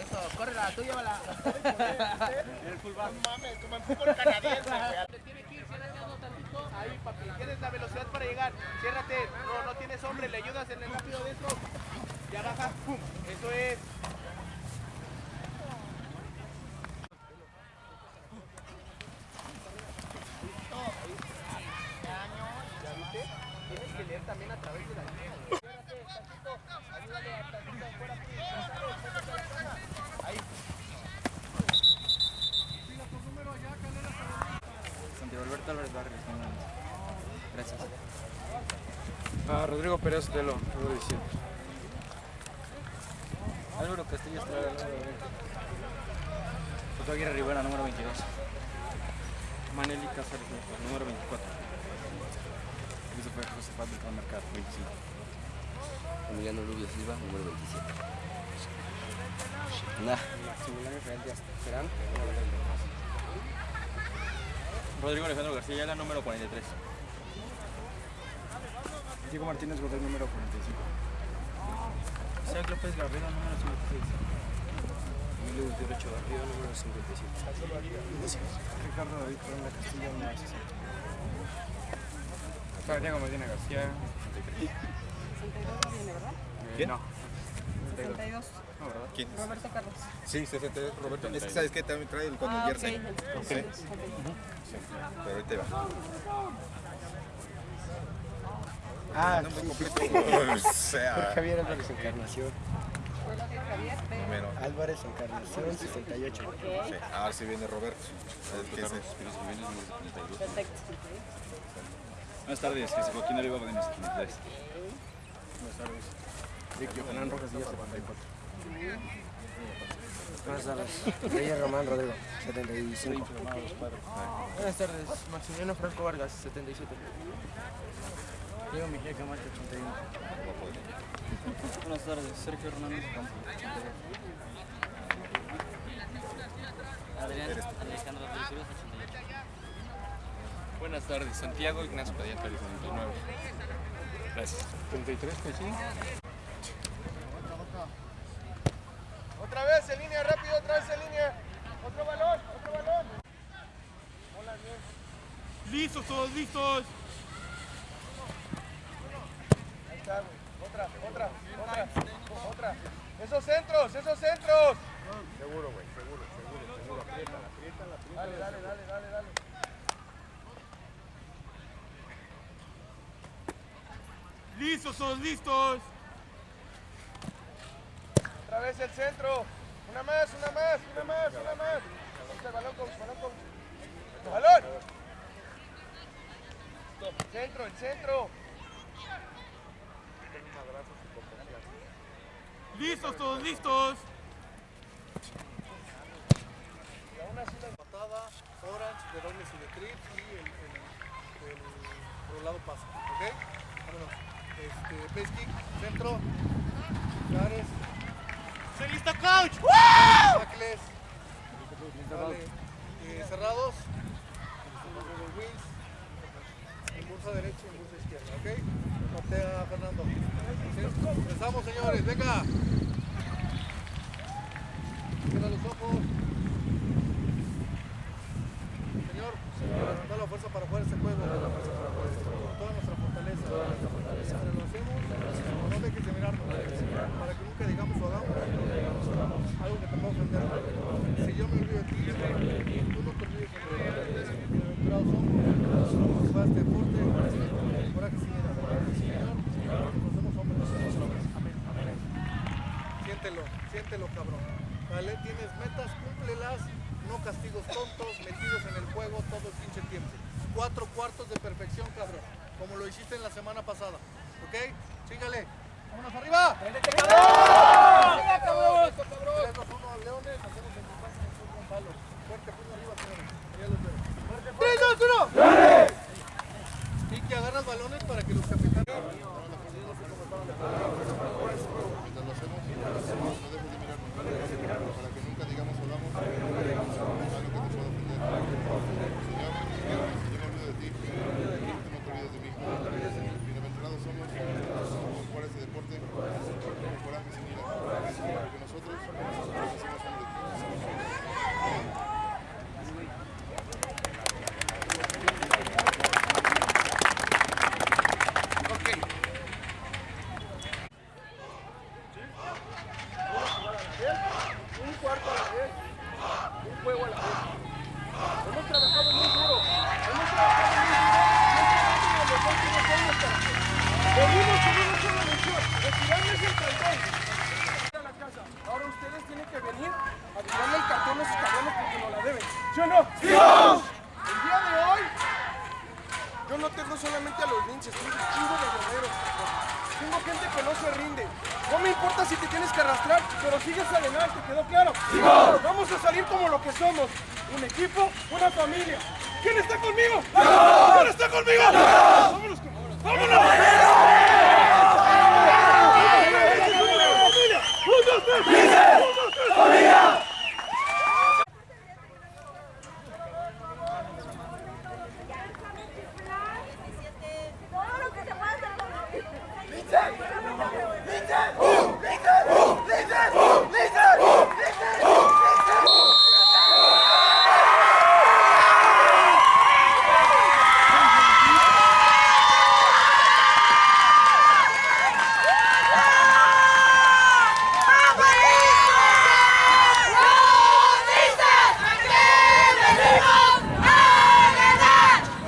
Eso, córrela, tú llévala. El fullback. No mames, como en fútbol canadiense, güey. Que ir cerrando tantito. Ahí, papi. Tienes la velocidad para llegar. Ciérrate. No, no tienes hombre. Le ayudas en el rápido dentro. Ya baja. Pum. Eso es. ¿Ya viste? Tienes que leer también a través de la línea. güey. Ciérrate, tantito. Ayúdale a tantito afuera. Ahí. Santiago Alberto Álvarez Barrios, no mames. Gracias. Ah, Rodrigo Pérez Telo, número 17. Álvaro Castillo Estrada, número 20. José Aguirre Rivera, número 22. Maneli Cáceres, número 24. Christopher José Pablo Mercado, 25. Emiliano Rubio Silva, número 27. Nah, Maximiliano Israel Díaz Terán, Rodrigo Alejandro García Ayala, número 43. Diego Martínez Godoy, número 45. Isaac López Garrido, número 56. Emilio Derecho Garrido, número 57. Ricardo David Corona Castillo, número 60. Santiago Medina García, 33. 62 viene, ¿verdad? ¿Quién? No. 62. No, ¿verdad? ¿Quién? Roberto Carlos. Sí, 62, Roberto. Es que sabes que también trae el con Ah, el ok. jersey. Sí, pero ahorita va. Ah. O sea, Javier Álvarez Encarnación. Número. Álvarez Encarnación, 68. Sí, ahora sí viene Roberto. ¿Sabes qué es? Perfecto. Buenas tardes, Jesús Joaquín Oliva Godínez, 73. Buenas tardes. Rick Johanán Rojas Díaz, 74. Buenas tardes. Reyes Román Rodrigo, 75. Buenas tardes. Maximiliano Franco Vargas, 77. Diego Mejía Camacho, 81. Buenas tardes, Sergio Hernández Campo, 82. Adrián Alejandro Rodríguez, 88. Buenas tardes, Santiago Ignacio Padilla Pérez, 99. Gracias. 33, pues sí. Otra vez en línea, rápido, otra vez en línea. Otro balón, otro balón. Hola, bien. Listos, todos listos. Ahí está, güey. Otra, otra, otra, otra. Esos centros, esos centros. Seguro, güey, seguro, seguro, seguro. Aprieta, aprieta, aprieta. Dale, dale, dale, dale, dale. Listos, todos listos. Otra vez el centro. Una más, una más, una más, una más. El balón, coach, balón, coach. Balón. Centro, el centro. Listos, todos listos. Y aún así la patada, orange, de doble simetría y el, el, el rolado pasa, ¿ok? Vámonos. Este, base kick, centro, Cares, ¡Se listo, coach! tackles, vale, eh, cerrados, wings, impulsa derecha y impulsa izquierda, ¿ok? Patea Fernando. ¿Sí? Empezamos, señores, venga. Cierra los ojos. Señor, da la fuerza para jugar este juego. Con toda nuestra fortaleza. Entre lo hacemos, no dejes de mirarnos. Para que nunca digamos o hagamos algo que te pueda ofender. Si yo me olvido de ti, tú no te olvides de mí. Bienaventurados somos. Juega este deporte. Coraje sin ira. Señor, nos hacemos hombres. Amén. Siéntelo, siéntelo, cabrón. ¿Vale? Tienes metas, cúmplelas. No castigos tontos, metidos en el juego todo el pinche tiempo. Cuatro cuartos de perfección, cabrón. Como lo hiciste en la semana pasada. ¿Ok? Sígale. ¡Vámonos arriba! ¡Prendete, cabrón! ¡Venga, cabrón! Tres, dos, uno, Leones. Hacemos el pase en el fútbol palo. Fuerte, puño arriba, señores. Ya los veo. Fuerte, fuerte. ¡Tres, dos, uno! Y que agarras balones para que los capitanes... Mientras lo hacemos, no dejes de mirarnos. Para que nunca digamos o hagamos algo que te pueda ofender. Señor, si yo me olvido de ti, tú no te olvides de mí. Bienaventurados somos, somos jugar este deporte con coraje sin ira. un cuarto a la vez, un juego a la vez. Hemos trabajado muy duro, hemos trabajado muy duro, no solamente en los últimos años, cara. Venimos con una sola misión, retirarles el cartón. A la casa. Ahora ustedes tienen que venir a tirarle el cartón a esos cabrones porque no la deben. ¿Sí o no? ¡Sí! El día de hoy, yo no tengo solamente a los linces, tengo un chingo de guerreros. Tengo gente que no se rinde. No me importa si te tienes que arrastrar, pero sigues adelante, ¿quedó claro? Vamos a salir como lo que somos. Un equipo, una familia. ¿Quién está conmigo? ¿Quién está conmigo? ¡Vámonos! con- ¡Vámonos! Todo lo que se pueda hacer con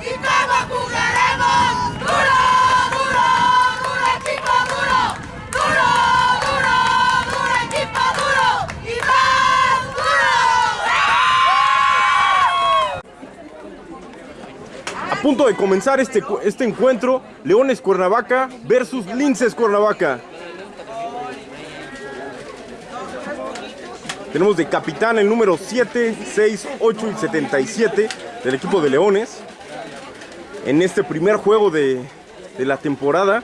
¿Y cómo jugaremos? ¡Duro, duro, duro equipo duro! ¡Duro, duro, duro equipo duro! ¡Y más duro! A punto de comenzar este, este encuentro, Leones Cuernavaca versus Linces Cuernavaca. Tenemos de capitán el número 7, 6, 8 y 77 del equipo de Leones. En este primer juego de, de la temporada.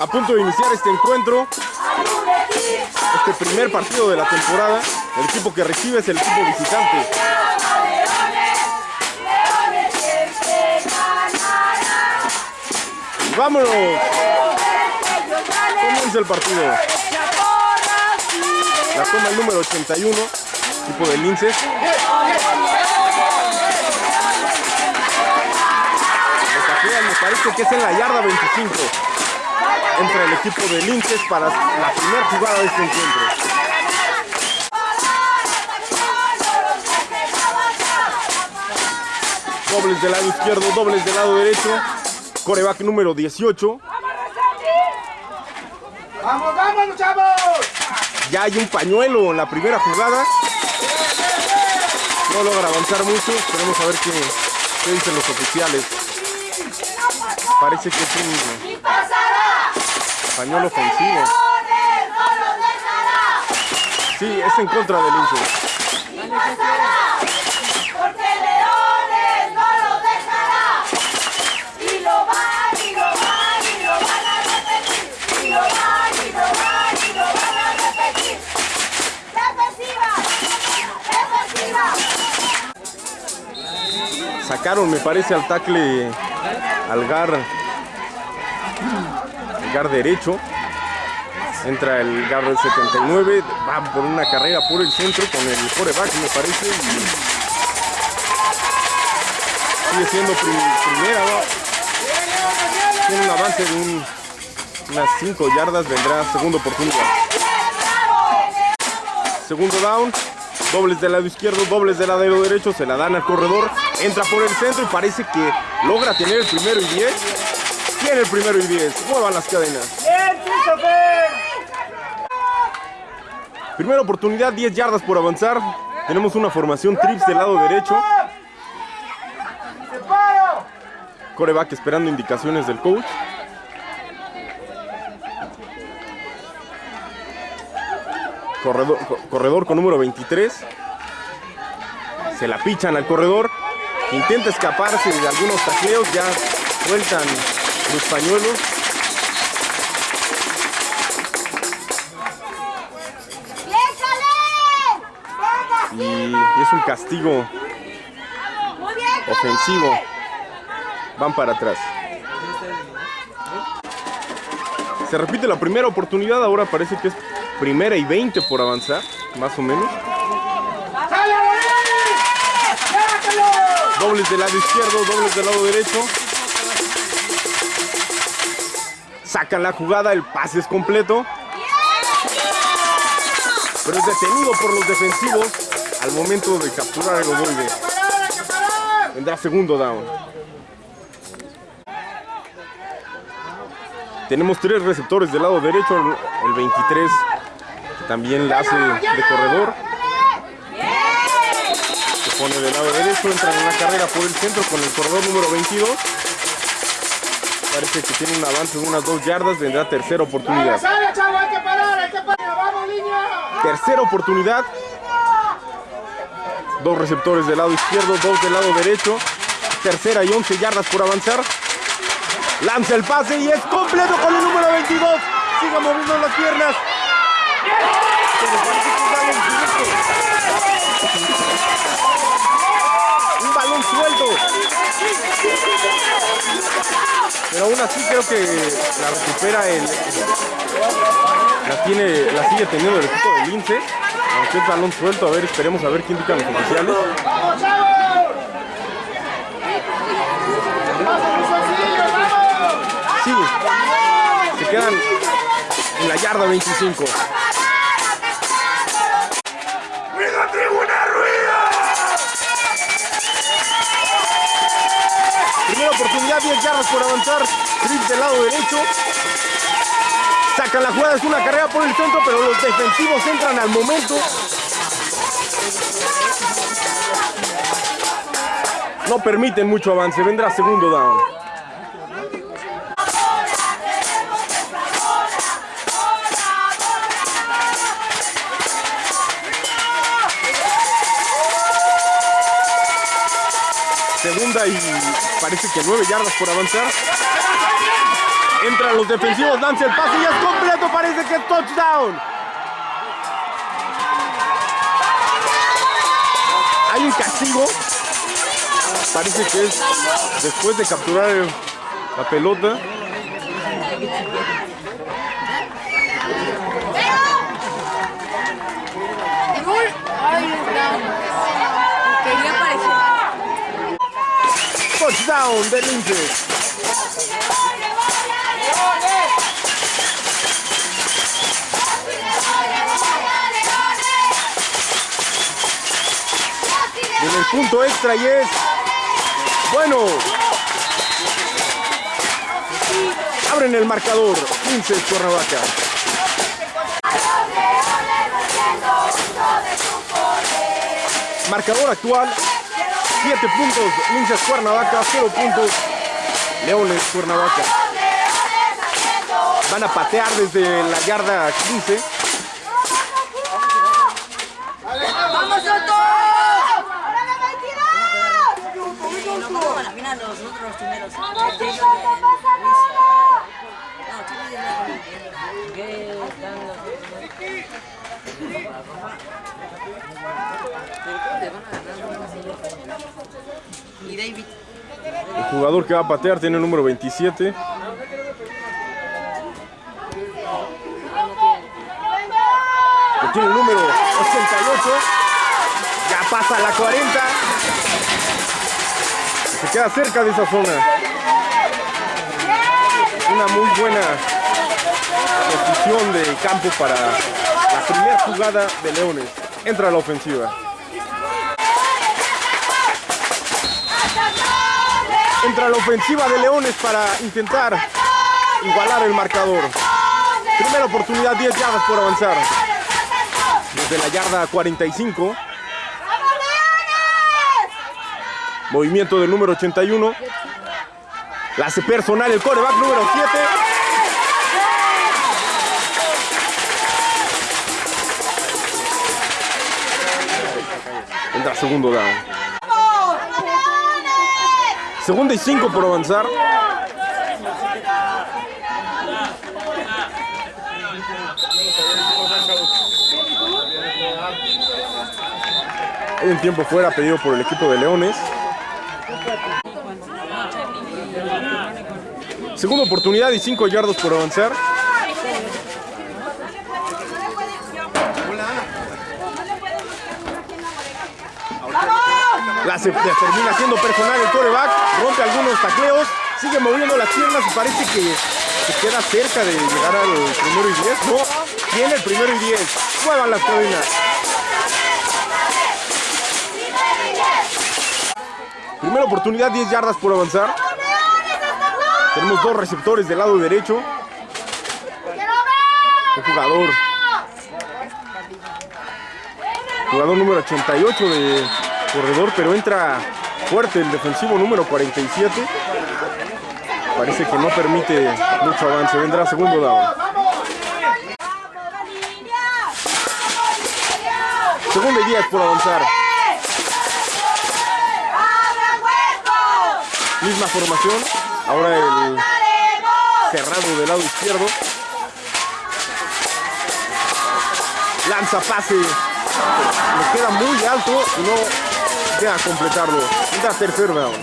A punto de iniciar este encuentro, este primer partido de la temporada. El equipo que recibe es el equipo visitante. ¡Vámonos! Comienza el partido. La toma el número 81, equipo de Linces. Me parece que es en la yarda 25. Entra el equipo de Linces para la primera jugada de este encuentro. Dobles del lado izquierdo, dobles del lado derecho. Coreback número 18. ¡Vamos, vamos, chavos! Ya hay un pañuelo en la primera jugada. No logra avanzar mucho. Esperemos a ver qué, qué dicen los oficiales. Parece que es un. Pañuelo ofensivo. Sí, es en contra del. ¡Defensiva! Sacaron, me parece, al tackle al gar, gar derecho. Entra el guard del 79, va por una carrera por el centro con el coreback, me parece. y sigue siendo prim- primera, ¿no? Un avance de un- unas 5 yardas, vendrá segunda oportunidad. Segundo down, dobles del lado izquierdo, dobles del lado derecho, se la dan al corredor, entra por el centro y parece que logra tener el primero y 10. Tiene el primero y 10, muevan las cadenas. ¡Bien, Christopher! Primera oportunidad, 10 yardas por avanzar. Tenemos una formación trips del lado derecho. Coreback esperando indicaciones del coach. Corredor, co- corredor con número 23. Se la pichan al corredor. Intenta escaparse de algunos tacleos. Ya sueltan los pañuelos. Y es un castigo ofensivo. Van para atrás. Se repite la primera oportunidad, ahora parece que es primera y 20 por avanzar, más o menos. Dobles del lado izquierdo, dobles del lado derecho. Sacan la jugada, el pase es completo. Pero es detenido por los defensivos al momento de capturar el ovoide. Vendrá segundo down. Tenemos tres receptores del lado derecho, el 23 también la hace de corredor. Se pone del lado derecho, entra en una carrera por el centro con el corredor número 22. Parece que tiene un avance de unas dos yardas, vendrá tercera oportunidad. Tercera oportunidad. Dos receptores del lado izquierdo, dos del lado derecho. Tercera y 11 yardas por avanzar. Lanza el pase y es completo con el número 22. Siga moviendo las piernas. Un balón suelto. Pero aún así creo que la recupera el, la tiene, la sigue teniendo el equipo de Lince, aunque es balón suelto, a ver, esperemos a ver qué indican los oficiales. Sí, se quedan en la yarda 25. Primera oportunidad, 10 yardas por avanzar. Trips del lado derecho. Sacan la jugada, es una carrera por el centro, pero los defensivos entran al momento. No permiten mucho avance, vendrá segundo down. Y parece que nueve yardas por avanzar. Entran los defensivos, lanza el pase y es completo, parece que es touchdown. Hay un castigo. Parece que es después de capturar la pelota. Touchdown de Lince. En el punto extra y es bueno. Abren el marcador. 15 Cuernavaca. Marcador actual. 7 puntos Linces Cuernavaca, 0 puntos Leones Cuernavaca. Van a patear desde la yarda 15. ¡Vamos, Soto! No pasamos a la final los otros primeros. ¡Vamos, Soto! ¡No pasa nada! No, Chile ya no. ¿Qué están los otros? Pero ¿cómo le van a ganar? El jugador que va a patear tiene el número 27. tiene el número 88. Ya pasa la 40. Se queda cerca de esa zona. Una muy buena posición de campo para la primera jugada de Leones. Entra a la ofensiva. Entra la ofensiva de Leones para intentar igualar el marcador. Primera oportunidad, 10 yardas por avanzar. Desde la yarda 45. Movimiento del número 81. La hace personal el coreback número 7. Entra segundo down. Segunda y 5 por avanzar. Hay un tiempo fuera pedido por el equipo de Leones. Segunda oportunidad y 5 yardas por avanzar. La se, termina siendo personal el coreback, rompe algunos tacleos, sigue moviendo las piernas y parece que se queda cerca de llegar al primero y 10. No, tiene el primero y 10. Muevan las cadenas. Primera oportunidad, 10 yardas por avanzar. Tenemos dos receptores del lado derecho. Un jugador. Jugador número 88 de corredor, pero entra fuerte el defensivo número 47. Parece que no permite mucho avance. Vendrá segundo down. Segundo y 10 por avanzar. Misma formación. Ahora el cerrado del lado izquierdo. Lanza pase. Le queda muy alto y no llega a completarlo. Entra tercer down.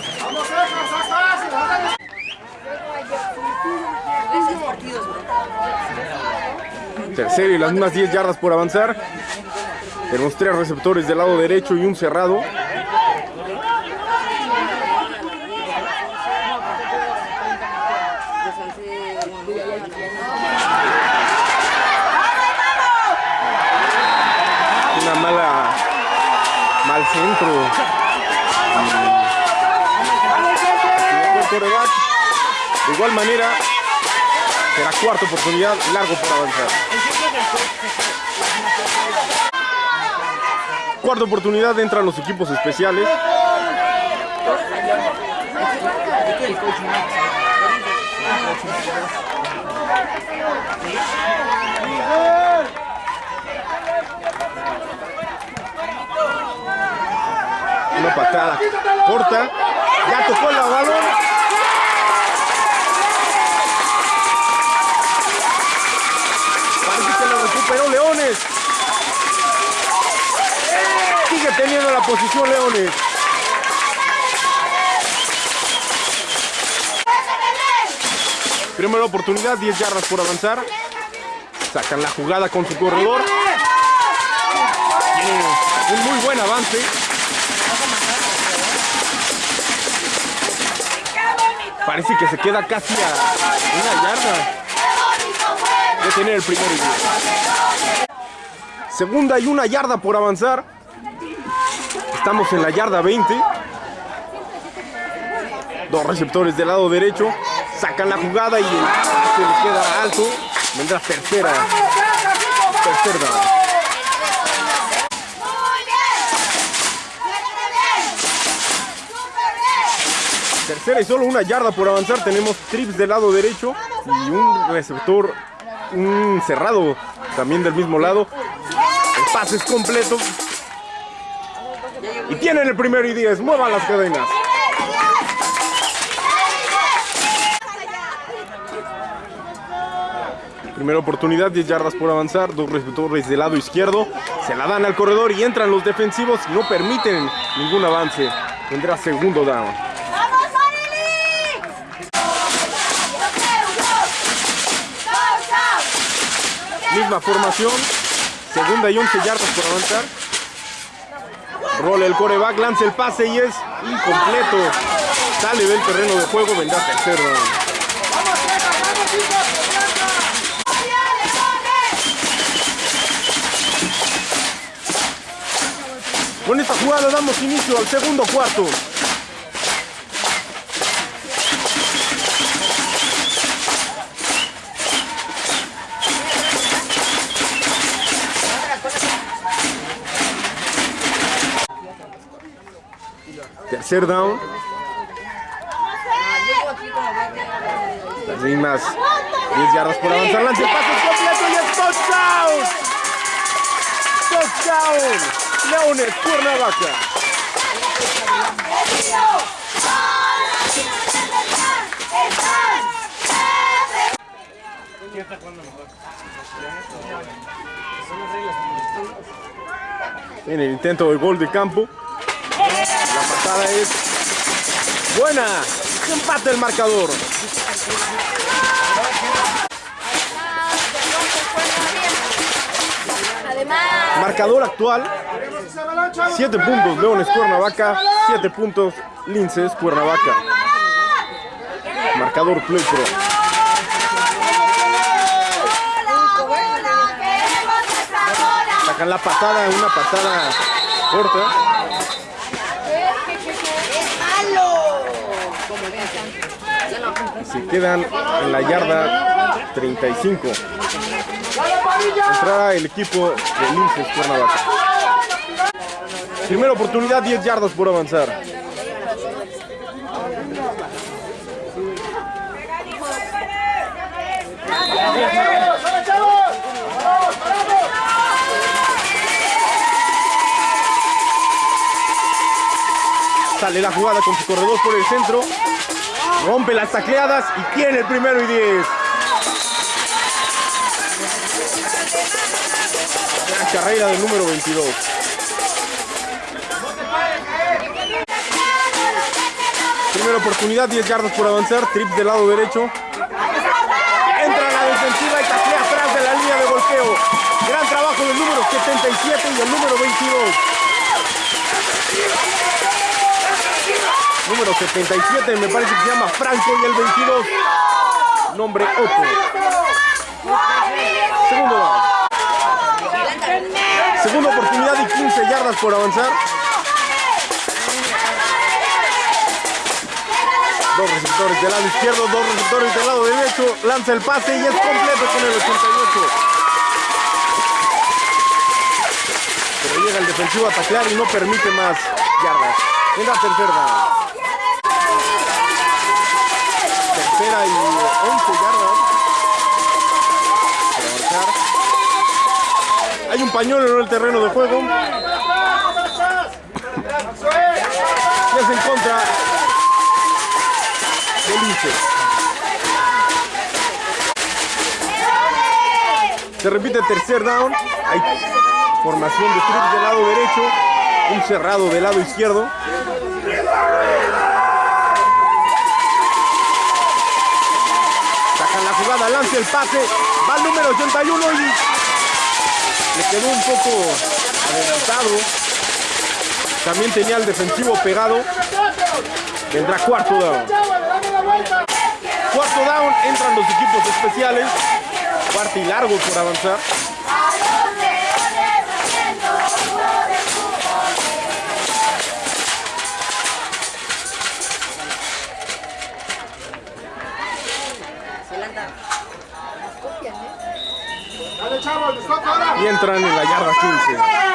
Tercero y las mismas 10 yardas por avanzar. Tenemos tres receptores del lado derecho y un cerrado. Igual manera, será cuarta oportunidad, largo por avanzar. Cuarta oportunidad, entran los equipos especiales. Una patada corta. Ya tocó el balón. Parece recuperó Leones. Sigue teniendo la posición Leones. Primera oportunidad, 10 yardas por avanzar. Sacan la jugada con su corredor. Un muy buen avance. Parece que se queda casi a una yarda de tener el primer. Segunda y una yarda por avanzar. Estamos en la yarda 20. Dos receptores del lado derecho. Sacan la jugada y el pase le queda alto. Vendrá tercera. Tercer down. Tercera y solo una yarda por avanzar. Tenemos trips del lado derecho y un receptor, un cerrado también del mismo lado. El pase es completo. Y tienen el primero y 10. Muevan las cadenas. Primera oportunidad, 10 yardas por avanzar, dos receptores del lado izquierdo, se la dan al corredor y entran los defensivos y no permiten ningún avance. Tendrá segundo down. Misma formación, Segunda y 11 yardas por avanzar. Rola el coreback, lanza el pase y es incompleto. Sale del terreno de juego, vendrá tercer down. ¡Vamos, Texas! ¡Vamos, hijos! ¡Adelanta! Con esta jugada damos inicio al segundo cuarto. Tercer down. Las mismas 10 yardas por avanzar. Lance el pase completo y es touchdown. Touchdown. Leones, Cuernavaca. En el intento de gol de campo. La patada es buena. Empate el marcador. Marcador actual. ¡Ese balón, chavos! 7 puntos Leones Cuernavaca. 7 puntos Linces Cuernavaca. Marcador Play Pro. Sacan la patada, una patada corta. ¡Es malo! Se quedan en la yarda 35. ¡Dale, Padilla! Entrará el equipo de Linces Cuernavaca. Primera oportunidad, 10 yardas por avanzar. Sale la jugada con su corredor por el centro. Rompe las tacleadas y tiene el primero y 10. La carrera del número 22. Primera oportunidad, 10 yardas por avanzar. Trips del lado derecho. Entra a la defensiva y taclea atrás de la línea de golpeo. Gran trabajo del número 77 y el número 22. Número 77 me parece que se llama Franco y el 22. Nombre Otto. Segundo. Segunda oportunidad y 15 yardas por avanzar. Dos receptores del lado izquierdo, dos receptores del lado derecho. Lanza el pase y es completo con el 88. Pero llega el defensivo a taclear y no permite más yardas. En la tercera. Tercera y 11 yardas. Para avanzar. Hay un pañuelo en el terreno de juego. Y es en contra. Se repite tercer down. Hay formación de trips del lado derecho. Un cerrado del lado izquierdo. Lanza el pase. Va el número 81 y le quedó un poco adelantado. También tenía el defensivo pegado. Vendrá cuarto down. Cuarto down, entran los equipos especiales. Cuarto y largo por avanzar. Y entran en la yarda 15.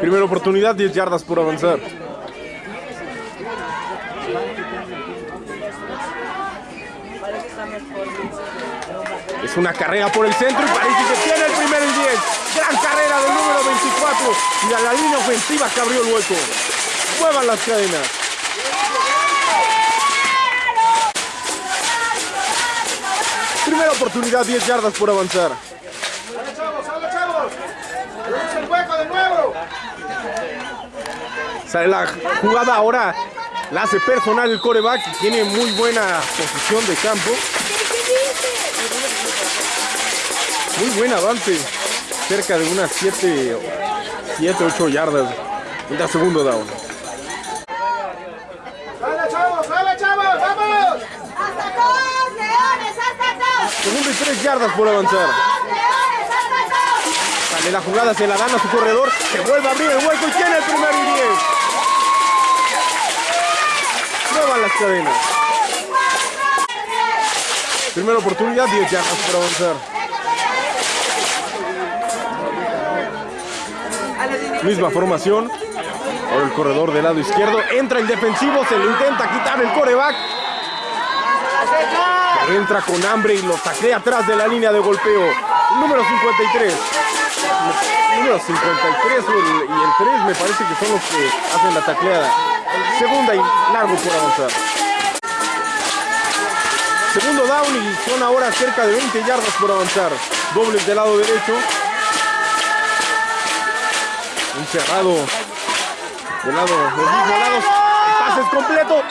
Primera oportunidad, 10 yardas por avanzar. Es una carrera por el centro y parece que tiene el primer y 10. Gran carrera del número 24. Y a la línea ofensiva que abrió el hueco. Muevan las cadenas. Primera oportunidad, 10 yardas por avanzar. ¡Dale, chavos! ¡Dale, chavos! ¡Tenemos el hueco de nuevo! Sale la jugada ahora. La hace personal el coreback. y Tiene muy buena posición de campo. Muy buen avance. Cerca de unas 7, 7 8 yardas. En el segundo down. ¡Sale, chavos! ¡Sale, chavos! ¡Vamos! ¡Hasta todos, leones! ¡Hasta todos! Segundo y 3 yardas por avanzar. Sale la jugada, se la dan a su corredor. Se vuelve a abrir el hueco y tiene el primer y 10. Muevan las cadenas. Primera oportunidad, 10 yardas por avanzar. Misma formación. Ahora el corredor del lado izquierdo. Entra el defensivo, se le intenta quitar el coreback. Entra con hambre y lo taclea atrás de la línea de golpeo. Número 53. El número 53 y el, y el 3 me parece que son los que hacen la tacleada. Segunda y largo por avanzar. Segundo down y son ahora cerca de 20 yardas por avanzar. Dobles del lado derecho. Un cerrado del lado, del mismo lado. El pase es completo.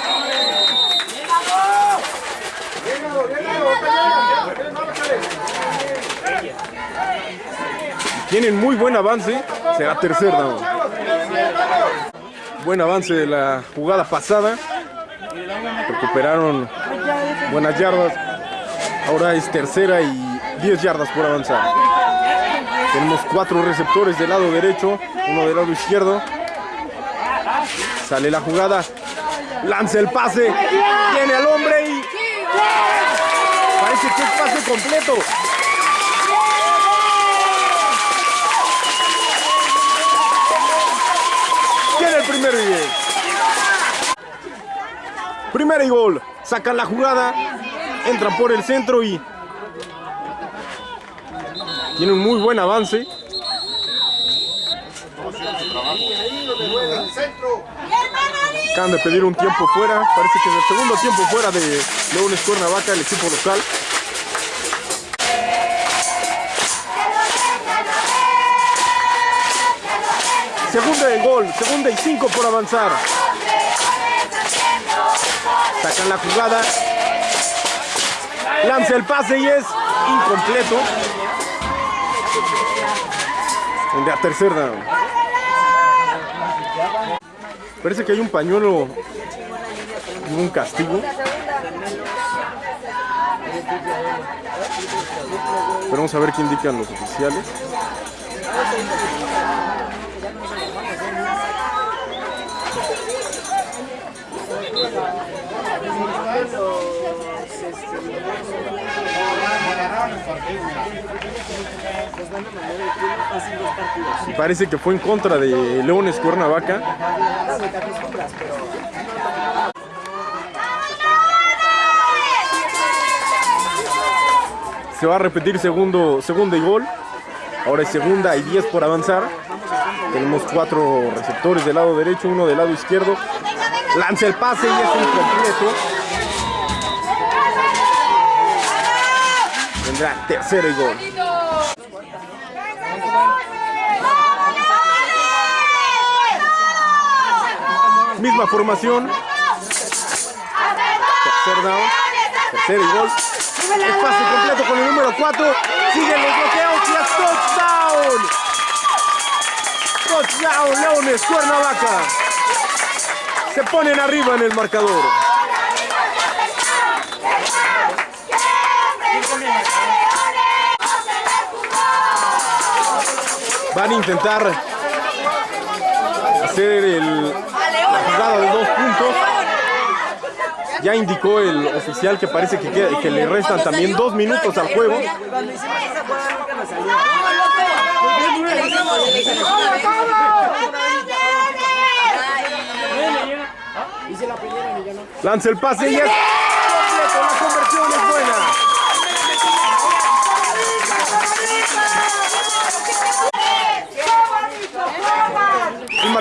Tienen muy buen avance. Será tercer down. Buen avance de la jugada pasada. Recuperaron buenas yardas. Ahora es tercera y 10 yardas por avanzar. Tenemos cuatro receptores del lado derecho, uno del lado izquierdo. Sale la jugada. Lanza el pase. Tiene al hombre y. Parece que es pase completo. Tiene el primer y diez. Primera y gol. Sacan la jugada. Entran por el centro y. Tiene un muy buen avance. Acaban de pedir un tiempo fuera. Parece que en el segundo tiempo fuera de Leones Cuernavaca, el equipo local. Segunda de gol, segunda y cinco por avanzar. Sacan la jugada. Lanza el pase y es incompleto. En la tercera. Parece que hay un pañuelo y un castigo. Pero vamos a ver qué indican los oficiales. Parece que fue en contra de Leones Cuernavaca. Se va a repetir segundo, segunda y gol. Ahora es segunda y 10 por avanzar. Tenemos cuatro receptores del lado derecho, uno del lado izquierdo. Lanza el pase y es incompleto. Tendrá tercero y gol. Misma formación. Tercer down. Tercero y gol. Espacio completo con el número 4. Siguen los bloqueos y es touchdown. Touchdown, Leones, Cuernavaca. Se ponen arriba en el marcador. Van a intentar hacer el, la jugada de dos puntos. Ya indicó el oficial que parece que, le restan también dos minutos al juego. Lanza el pase y es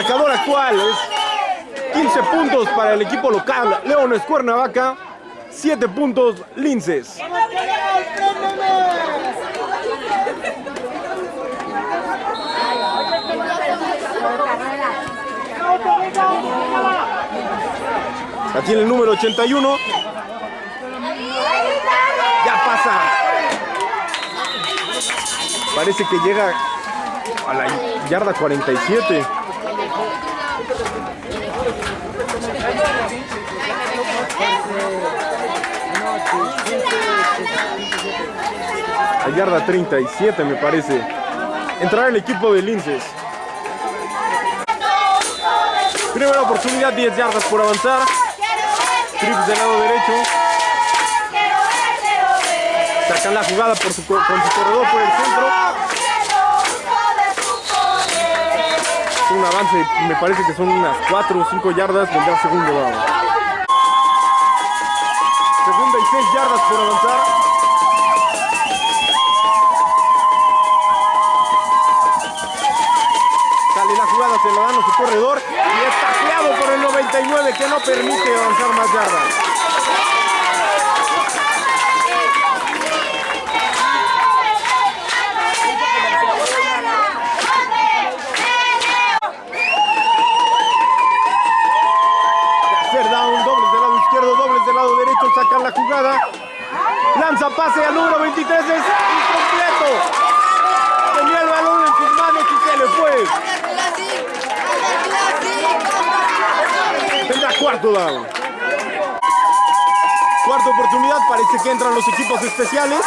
marcador actual es 15 puntos para el equipo local Leones Cuernavaca, 7 puntos Linces. La tiene el número 81. Ya pasa. Parece que llega a la yarda 47. Yarda 37 me parece. Entrará el equipo de Linces. Primera oportunidad, 10 yardas por avanzar. Trips del lado derecho. Sacan la jugada por su, co- con su corredor por el centro. Un avance, me parece que son unas 4 o 5 yardas. Vendrá segundo down. Segunda y 6 yardas por avanzar. Su corredor y es tacleado por el 99 que no permite avanzar más yardas. Sacan la jugada. Lanza pase al número 23, es incompleto. Tenía el balón en sus manos y se le fue. Tendrá cuarto down. Cuarta oportunidad, parece que entran los equipos especiales.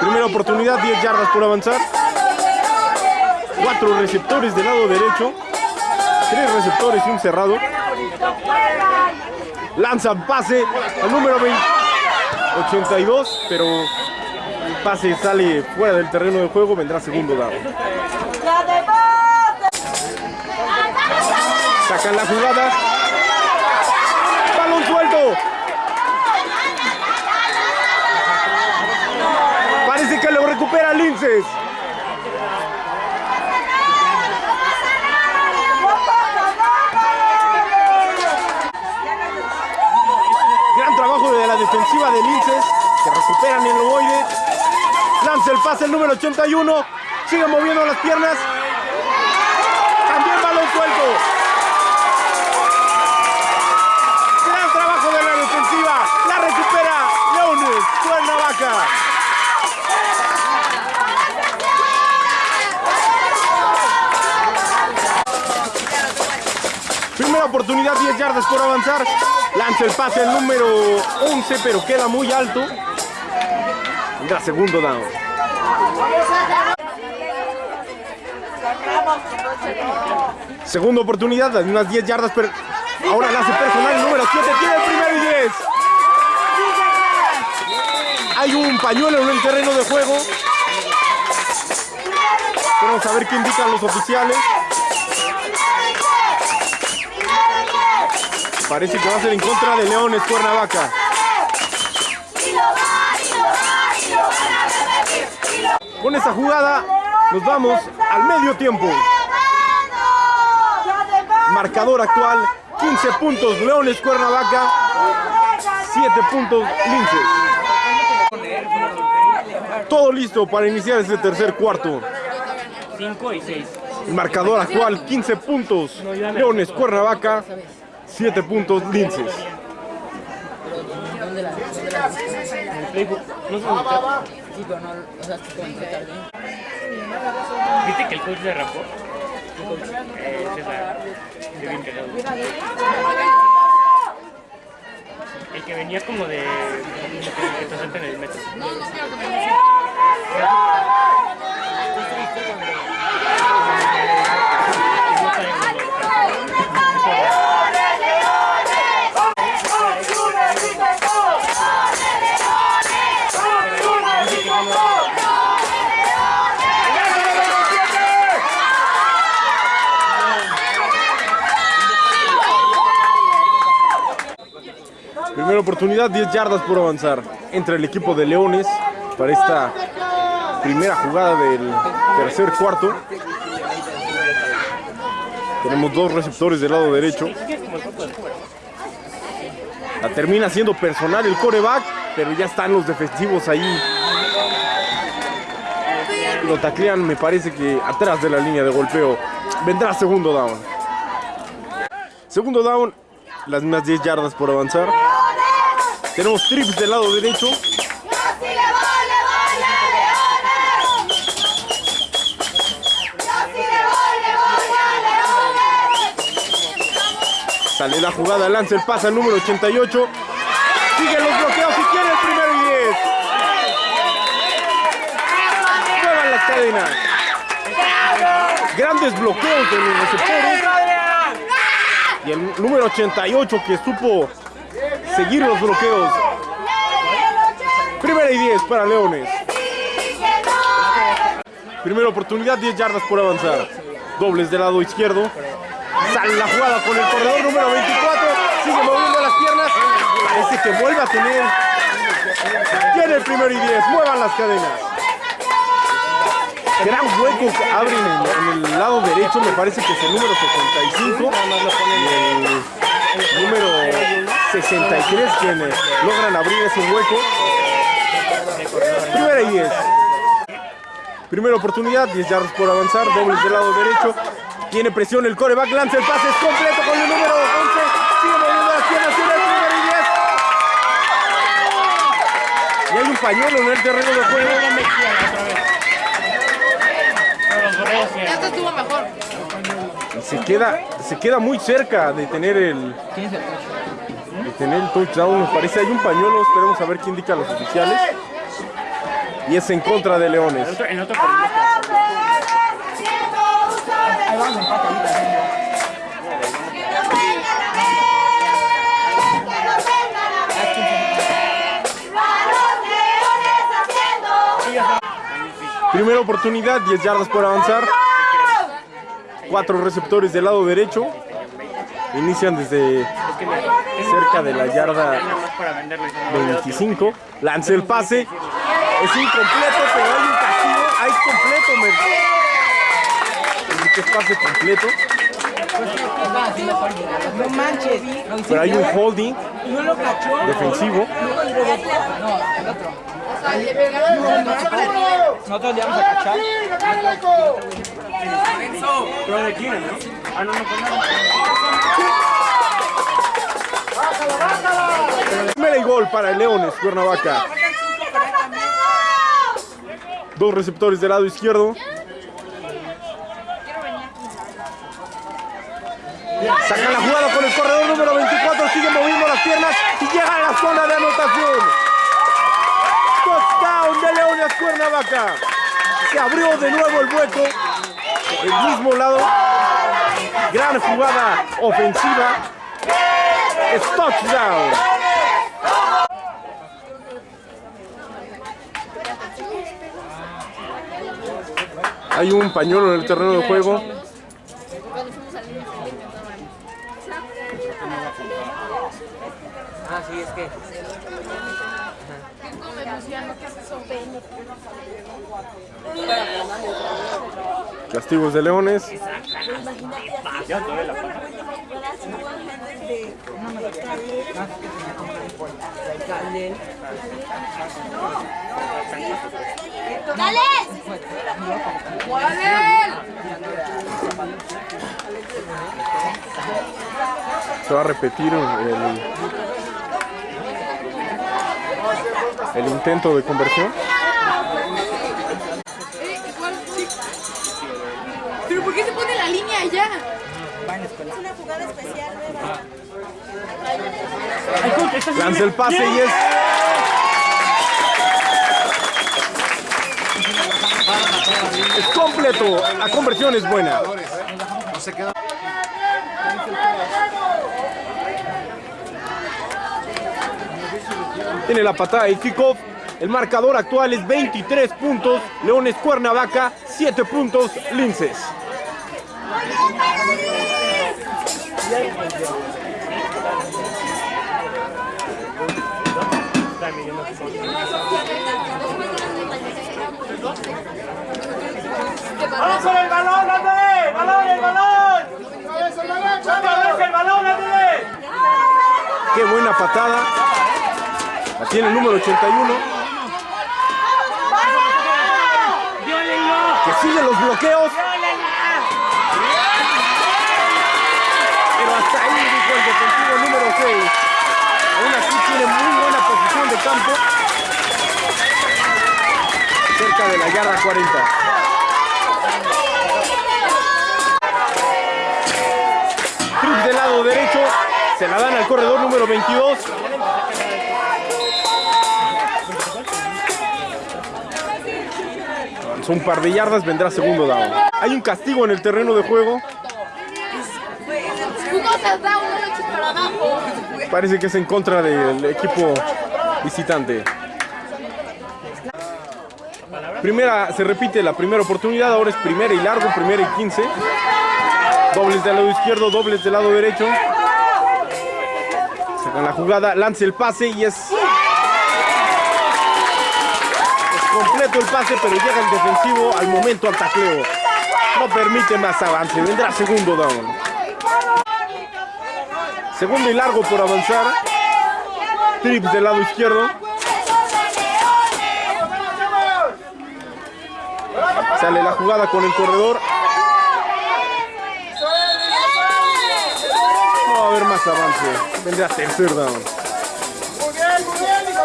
Primera oportunidad, 10 yardas por avanzar. Cuatro receptores del lado derecho. Tres receptores y un cerrado. Lanzan pase al número 20 82, pero el pase sale fuera del terreno de juego, vendrá segundo down. Sacan la jugada. Balón suelto. Parece que lo recupera Linces. Gran trabajo de la defensiva de Linces, que recuperan el ovoide. Lanza el pase el número 81. Sigue moviendo las piernas. También balón suelto. Gran trabajo de la defensiva. La recupera Leones. Cuernavaca. Primera oportunidad, 10 yardas por avanzar. Lanza el pase el número 11, pero queda muy alto. Segundo down. Segunda oportunidad, unas 10 yardas, pero ahora la hace personal número 7, tiene el primero y 10. Hay un pañuelo en el terreno de juego. Vamos a ver qué indican los oficiales. Parece que va a ser en contra de Leones Cuernavaca. Con esta jugada nos vamos al medio tiempo. Marcador actual, 15 puntos Leones Cuernavaca, 7 puntos Linces. Todo listo para iniciar este tercer cuarto. 5 y 6. El marcador actual, 15 puntos Leones Cuernavaca, 7 puntos Linces. ¿Dónde la, dónde la En el. No. Sí, pero no, o sea, es que como. ¿Viste que el coach se rapó? ¿Qué coach? Eh, César. De bien cagado. El que venía como de... El que te en el metro. Primera oportunidad, 10 yardas por avanzar entre el equipo de Leones para esta primera jugada del tercer cuarto. Tenemos dos receptores del lado derecho. La termina siendo personal el coreback, pero ya están los defensivos ahí. Lo taclean, me parece que atrás de la línea de golpeo. Vendrá segundo down. Segundo down, las mismas 10 yardas por avanzar. Tenemos trips del lado derecho. Sale la jugada, lanza el pase al número 88. Sigue los bloqueos y tiene el primero y 10. Muevan las cadenas. Grandes bloqueos de los receptores. Y el número 88 que supo seguir los bloqueos. Primera y 10 para Leones. Primera oportunidad, 10 yardas por avanzar. Dobles del lado izquierdo. Sale la jugada con el corredor número 24. Sigue moviendo las piernas. Parece que vuelve a tener. Tiene el primero y 10. Muevan las cadenas. Gran hueco que abren en, en el lado derecho. Me parece que es el número 75. Y el número 63 quienes logran abrir ese hueco. Primera y 10. Primera oportunidad, 10 yardas por avanzar, dobles del lado derecho. Tiene presión el coreback, lanza el pase, es completo con el número 11. Sigue moviendo las piernas, tiene el primero y 10. Y hay un pañuelo en el terreno de juego. Ya te estuvo mejor. Se queda, se queda muy cerca de tener el, tener el touchdown. Nos parece hay un pañuelo, esperemos a ver qué indican los oficiales. Y es en contra de Leones. En otro. Primera oportunidad, 10 yardas por avanzar. Cuatro receptores del lado derecho. Inician desde cerca de la yarda para venderlo. 25. Lanza el pase. Es incompleto, pero hay un castigo. Ahí es completo, me. Que es pase completo. No manches. Pero hay un holding No lo cachó. defensivo. No, el otro. Nosotros le vamos a cachar. Pero de quién, ¿no? Ah, no, no, pues nada. Primera gol para el Leones, Cuernavaca. Dos receptores del lado izquierdo. Saca la jugada con el corredor número 24, sigue moviendo las piernas y llega a la zona de anotación. Touchdown de Leones Cuernavaca. Se abrió de nuevo el hueco. El mismo lado. Gran jugada ofensiva. Es touchdown. Hay un pañuelo en el terreno de juego. Ah, sí, es que. Castigos de Leones. ¡Dale! Se va a repetir el, el intento de conversión. ¿Pero por qué se pone la línea allá? Es una jugada especial nueva. Lanza el pase y es. Es completo. La conversión es buena. No se queda. Tiene la patada y kickoff. El marcador actual es 23 puntos. Leones Cuernavaca, 7 puntos. Linces. ¡Vamos con el balón, ándale! ¡Balón, el balón! ¡Otra el balón, ándale! Qué buena patada. La tiene el número 81. ¡Violenlo! Siguen los bloqueos. Pero hasta ahí dijo el defensivo número 6. Aún así tiene muy buena posición de campo. Cerca de la yarda 40. Trips del lado derecho. Se la dan al corredor número 22. Avanzó un par de yardas, vendrá segundo down. Hay un castigo en el terreno de juego. Parece que es en contra del equipo visitante. Primera, se repite la primera oportunidad, ahora es primera y largo, primera y 15. Dobles del lado izquierdo, dobles del lado derecho. Sacan la jugada, lanza el pase y es... Es completo el pase, pero llega el defensivo al momento al tacleo. No permite más avance, vendrá segundo down. Segundo y largo por avanzar. Trips del lado izquierdo. Sale la jugada con el corredor. No va a haber más avance. Vendrá tercer down.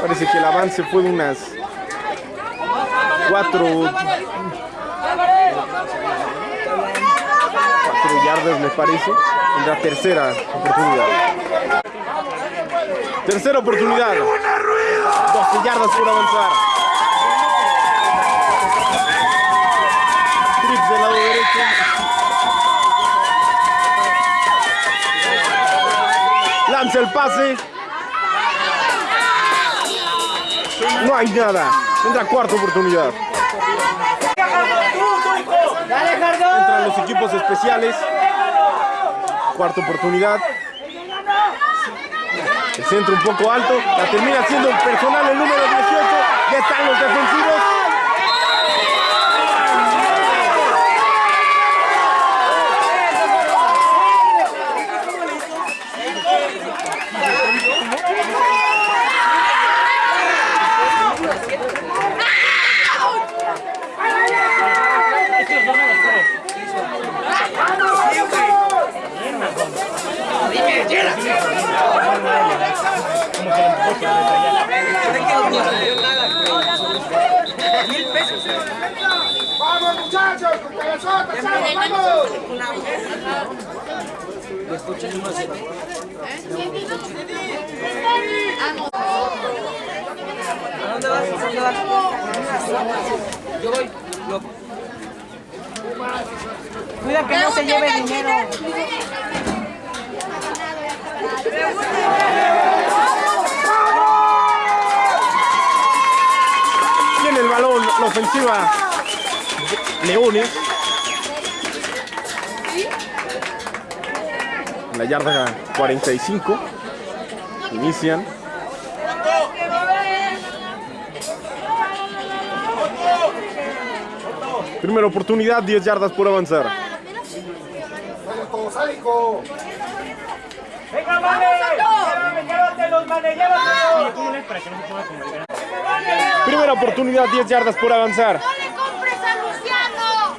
Parece que el avance fue de unas cuatro yardas me parece. Vendrá tercera oportunidad. Tercera oportunidad. 12 yardas por avanzar. Trips del lado derecho. Lanza el pase. No hay nada. Tendrá cuarta oportunidad. Entran los equipos especiales. Cuarta oportunidad. El centro un poco alto. La termina siendo personal el número 18. Ya están los defensivos. ¡Vamos, muchachos! ¡Con cabezotas, vamos! ¿A dónde vas? ¿A dónde vas? Yo voy. Yo. Cuida que no se lleve dinero. Tiene el balón la ofensiva. Leones. La yarda 45. Inician. Primera oportunidad, 10 yardas por avanzar. Primera oportunidad, 10 yardas por avanzar. ¡No le compres a Luciano!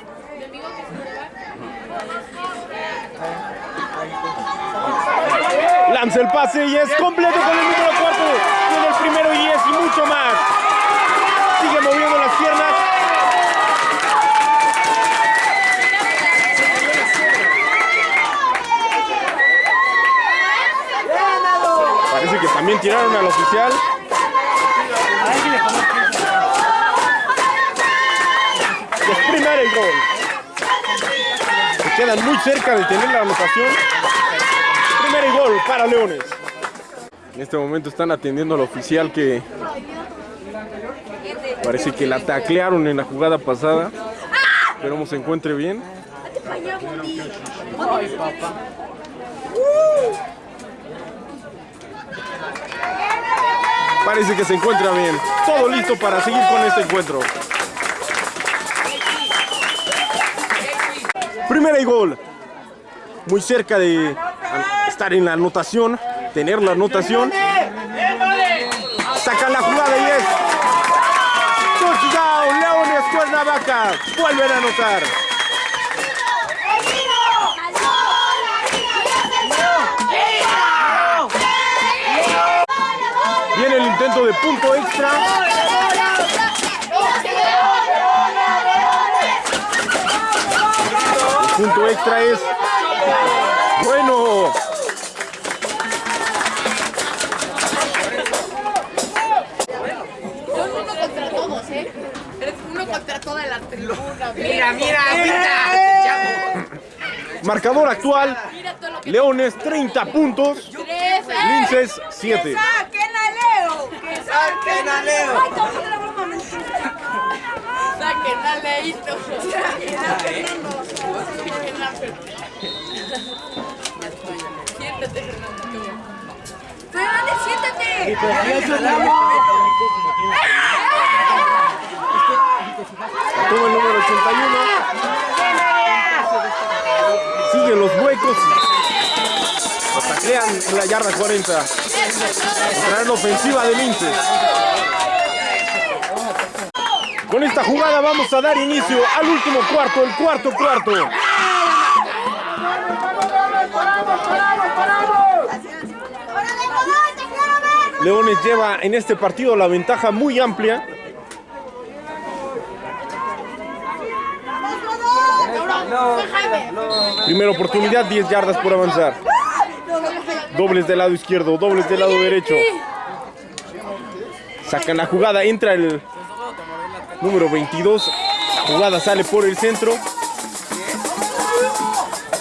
Lanza el pase y es completo con el número 4. Tiene el primero y es y mucho más. Sigue moviendo las piernas. Parece que también tiraron al oficial. Es primero el gol. Se quedan muy cerca de tener la anotación. Primero y gol para Leones. En este momento están atendiendo al oficial que parece que la taclearon en la jugada pasada. Esperemos se encuentre bien. Parece que se encuentra bien. Todo listo para seguir con este encuentro. Primera y gol. Muy cerca de estar en la anotación, tener la anotación. Sacan la jugada y es touchdown, Leones Cuernavaca. Vuelven a anotar. Viene el intento de punto extra. Punto extra es bueno. Son uno contra todos, ¿eh? Eres uno contra toda la tribuna. Mira, mira, mira. Marcador actual. Leones 30 puntos. ¿eh? Linces 7. ¡Saquen a Leo! ¡Que saquen a Leo! ¡Ay, estamos en la broma mentira! Saquen a Leito. ¡Saquen a Fernando! Saquen a Fernando. Siéntate, Fernando. qué bueno. ¡Fernández, Toma el número 81. Siguen los huecos. Lo taclean en la yarda 40. Traen ofensiva de Linces. Con esta jugada vamos a dar inicio al último cuarto, el cuarto cuarto. Leones lleva en este partido la ventaja muy amplia. Primera oportunidad, 10 yardas por avanzar. Dobles del lado izquierdo, dobles del lado derecho. Sacan la jugada, entra el número 22. La jugada sale por el centro.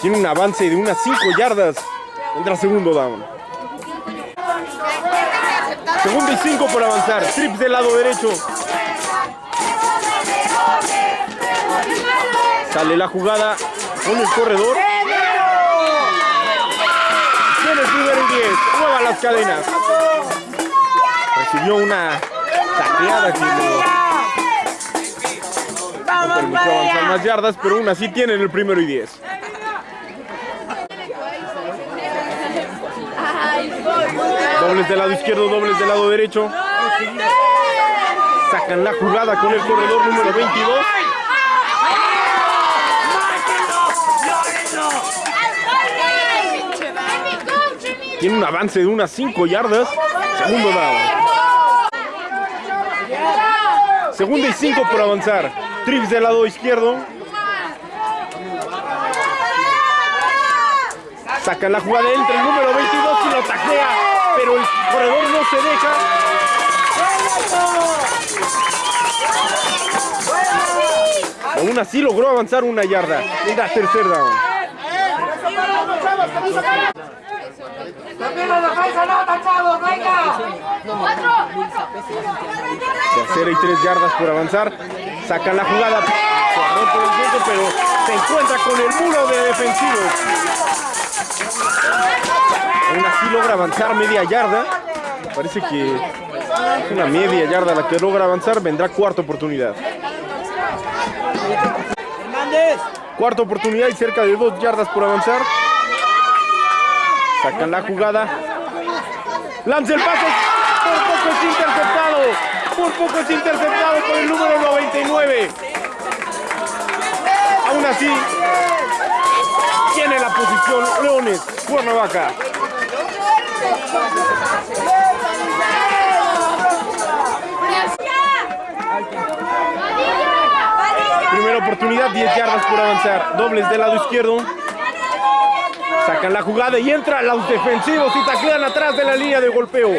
Tiene un avance de unas 5 yardas. Entra segundo down. Segundo y 5 por avanzar. Trips del lado derecho. Sale la jugada con el corredor. Tiene el primero y 10. Mueva las cadenas. Recibió una tacleada que no, no permitió avanzar más yardas, pero aún así tienen el primero y 10. Dobles del lado izquierdo, dobles del lado derecho. Sacan la jugada con el corredor número 22. Tiene un avance de unas 5 yardas. Segundo down. Segunda y 5 por avanzar. Trips del lado izquierdo. Sacan la jugada entre el número 22 y lo taclea. Pero el corredor no se deja. Aún así logró avanzar una yarda. Era tercer down. ¡También la defensa no! ¡Venga! Tercera y tres yardas por avanzar. Sacan la jugada. Pero se encuentra con el muro de defensivos. Aún así logra avanzar media yarda. Parece que es una media yarda la que logra avanzar. Vendrá cuarta oportunidad. Cuarta oportunidad y cerca de dos yardas por avanzar. Sacan la jugada. Lanza el pase. Por poco es interceptado. Por poco es interceptado por el número 99. Aún así, tiene la posición Leones, Cuernavaca. Primera oportunidad, 10 yardas por avanzar. Dobles del lado izquierdo. Sacan la jugada y entra los defensivos y taclean atrás de la línea de golpeo.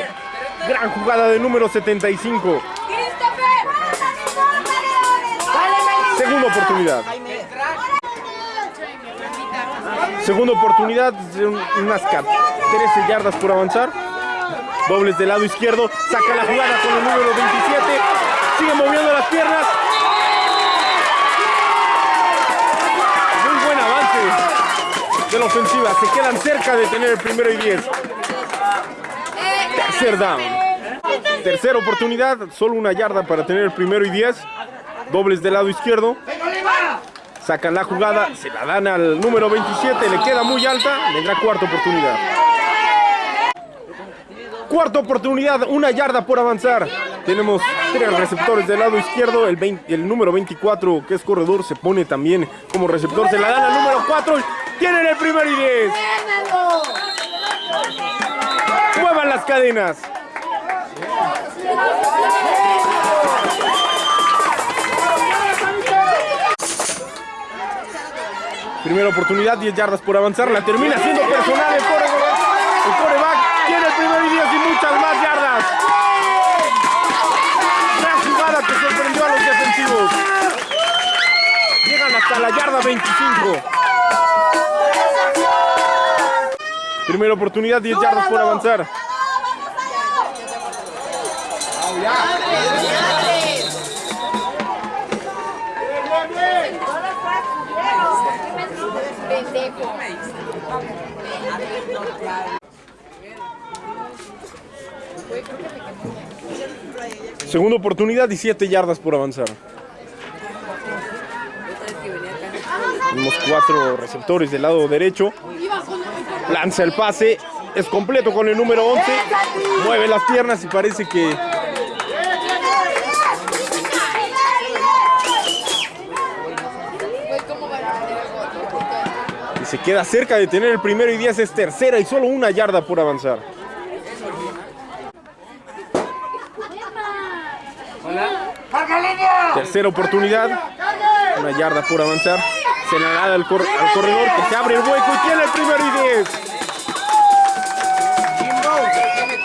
Gran jugada de número 75. Segunda oportunidad. Segunda oportunidad, de un- unas 13 yardas por avanzar. Dobles del lado izquierdo. Saca la jugada con el número 27. Sigue moviendo las piernas. Muy buen avance de la ofensiva. Se quedan cerca de tener el primero y 10. Tercer down. Tercera oportunidad. Solo una yarda para tener el primero y 10. Dobles del lado izquierdo. Sacan la jugada, se la dan al número 27, le queda muy alta, vendrá cuarta oportunidad. Cuarta oportunidad, una yarda por avanzar. Tenemos tres receptores del lado izquierdo. El, 20 el número 24, que es corredor, se pone también como receptor. Se la dan al número 4. Tienen el primer y 10. Muevan las cadenas. Primera oportunidad, 10 yardas por avanzar. La termina siendo personal el coreback. Primer y 10 y muchas más yardas. Gran jugada que sorprendió a los defensivos. Llegan hasta la yarda 25. Primera oportunidad, 10 yardas por avanzar. Segunda oportunidad y 7 yardas por avanzar. Tenemos cuatro receptores del lado derecho. Lanza el pase. Es completo con el número 11. Mueve las piernas y parece que se queda cerca de tener el primero y 10. Es tercera y solo una yarda por avanzar. Tercera oportunidad. Una yarda por avanzar. Se la da al, cor- al corredor que se abre el hueco y tiene el primero y 10.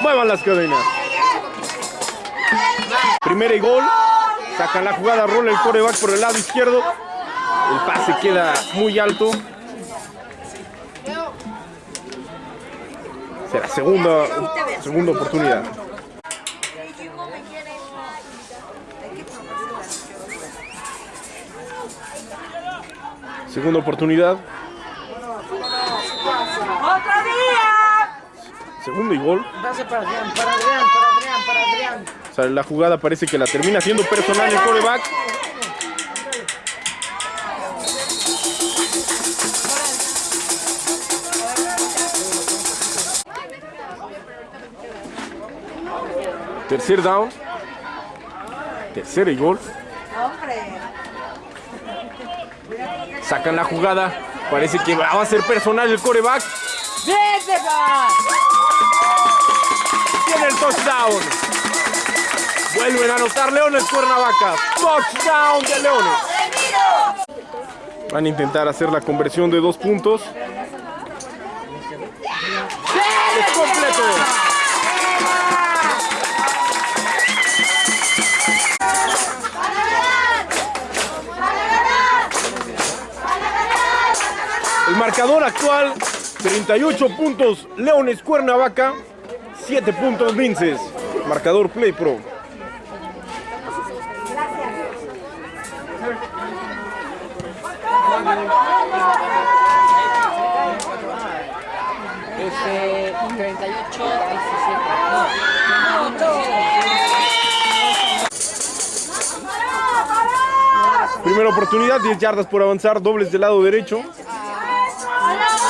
Muevan las cadenas. Primera y gol. Sacan la jugada, rola el coreback por el lado izquierdo. El pase queda muy alto. Será segunda, segunda oportunidad. Segunda oportunidad. ¡Otro día! Segundo y gol. Pase para Adrián, para Adrián, para Adrián, para Adrián. O sea, la jugada parece que la termina siendo personal el coreback. Tercer down. Tercera y gol. Sacan la jugada. Parece que va a ser personal el coreback. Tiene el touchdown. Vuelven a anotar Leones Cuernavaca. Touchdown de Leones. Van a intentar hacer la conversión de dos puntos. Marcador actual, 38 puntos Leones Cuernavaca, 7 puntos Vinces. Marcador Play Pro. 38, 17. No, no, Primera oportunidad, 10 yardas por avanzar, dobles del lado derecho.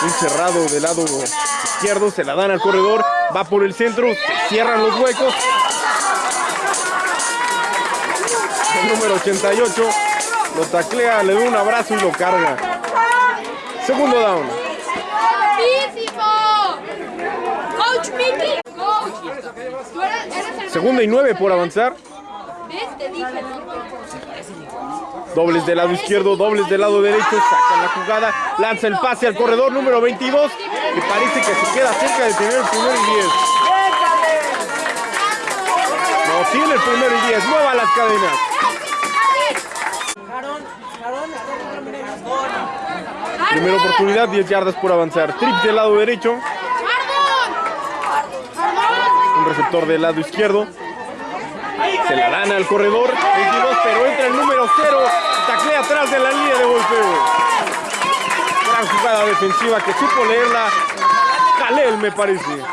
Un cerrado del lado izquierdo, se la dan al corredor, va por el centro, se cierran los huecos. El número 88 lo taclea, le da un abrazo y lo carga. Segundo down. Segunda y nueve por avanzar. ¿Ves? Te dije, ¿no? Dobles del lado izquierdo, dobles del lado derecho, sacan la jugada, lanza el pase al corredor número 22 y parece que se queda cerca de tener el primero y 10. No, tiene el primero y 10, mueva las cadenas. Primera oportunidad, 10 yardas por avanzar. Trips del lado derecho, un receptor del lado izquierdo. Se la dan al corredor, 22, pero entra el número 0, taclea atrás de la línea de golpeo. Gran jugada defensiva que supo leerla Jalel, me parece.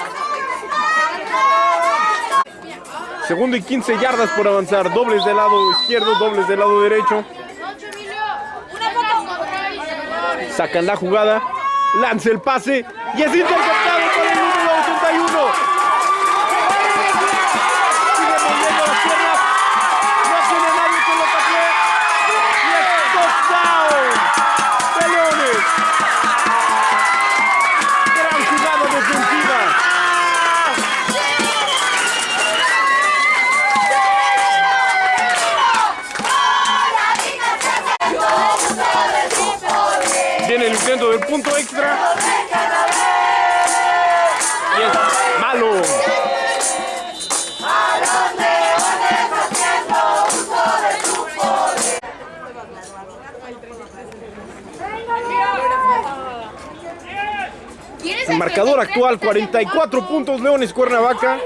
Segundo y 15 yardas por avanzar, dobles del lado izquierdo, dobles del lado derecho. Sacan la jugada, lanza el pase y es interceptado marcador actual 44 puntos Leones Cuernavaca,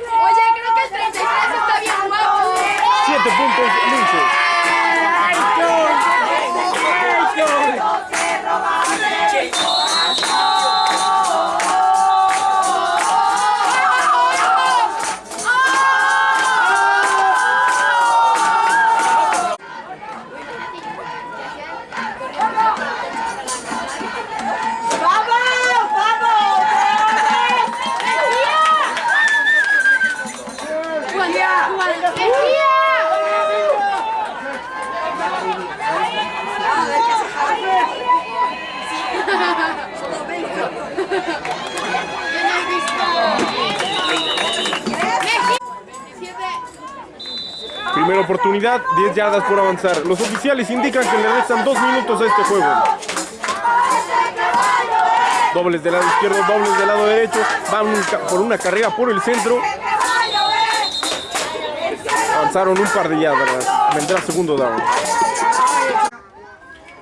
Primera oportunidad, 10 yardas por avanzar. Los oficiales indican que le restan 2 minutos a este juego. Dobles del lado izquierdo, dobles del lado derecho. Van por una carrera por el centro. Avanzaron un par de yardas. Vendrá segundo down.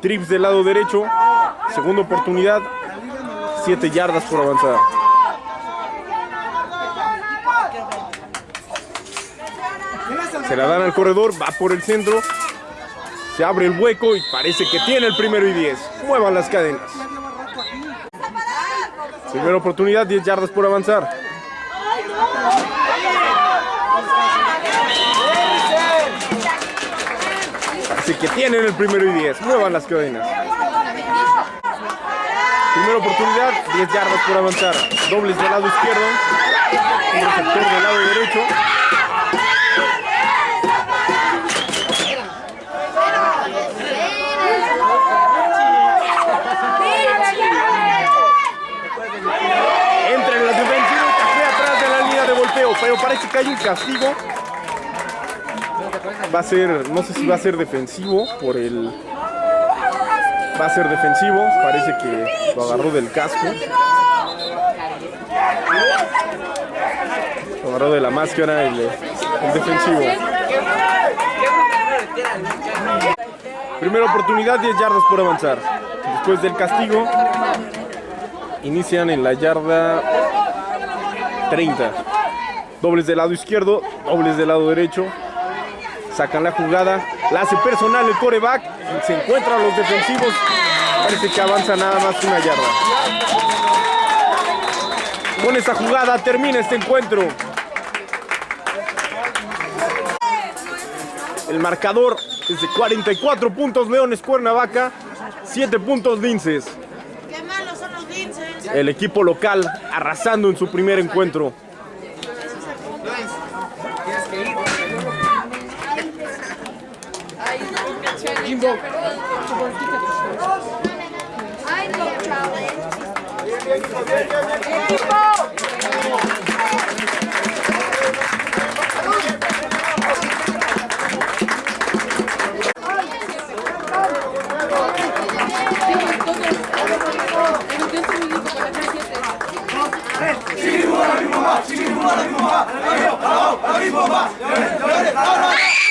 Trips del lado derecho. Segunda oportunidad. 7 yardas por avanzar. Se la dan al corredor, va por el centro. Se abre el hueco y parece que tiene el primero y 10. Muevan las cadenas. Primera oportunidad, 10 yardas por avanzar. Parece que tienen el primero y 10. Muevan las cadenas. Primera oportunidad, 10 yardas por avanzar. Dobles del lado izquierdo. Un del lado derecho. Entra en la defensiva y café atrás de la línea pero parece que hay un castigo. Va a ser, no sé si va a ser defensivo por el. Va a ser defensivo, parece que lo agarró del casco. Lo agarró de la máscara el defensivo. Primera oportunidad, 10 yardas por avanzar. Después del castigo, inician en la yarda 30. Dobles del lado izquierdo, dobles del lado derecho. Sacan la jugada, la hace personal el coreback. Se encuentran los defensivos. Parece que avanza nada más una yarda. Con esta jugada termina este encuentro. El marcador es de 44 puntos Leones Cuernavaca, 7 puntos Linces. ¡Qué malos son los linces! El equipo local arrasando en su primer encuentro. dog. I know traveling. People! Chibi Bumba, Chibi Bumba, Chibi Bumba, Chibi Bumba, Chibi Bumba, Chibi Bumba, Chibi Bumba, Chibi Bumba,